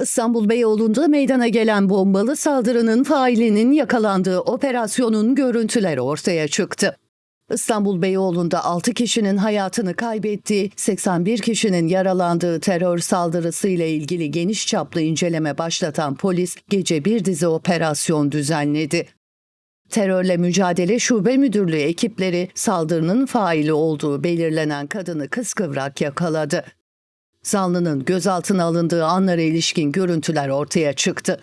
İstanbul Beyoğlu'nda meydana gelen bombalı saldırının failinin yakalandığı operasyonun görüntüleri ortaya çıktı. İstanbul Beyoğlu'nda 6 kişinin hayatını kaybettiği, 81 kişinin yaralandığı terör saldırısı ile ilgili geniş çaplı inceleme başlatan polis gece bir dizi operasyon düzenledi. Terörle Mücadele Şube Müdürlüğü ekipleri saldırının faili olduğu belirlenen kadını kıskıvrak yakaladı. Zanlının gözaltına alındığı anlara ilişkin görüntüler ortaya çıktı.